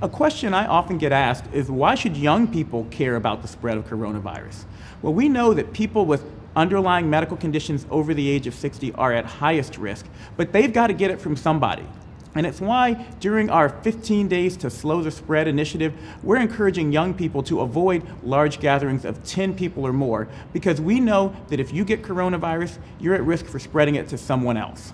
A question I often get asked is why should young people care about the spread of coronavirus? Well, we know that people with underlying medical conditions over the age of 60 are at highest risk, but they've got to get it from somebody. And it's why during our 15 Days to Slow the Spread initiative, we're encouraging young people to avoid large gatherings of 10 people or more because we know that if you get coronavirus, you're at risk for spreading it to someone else.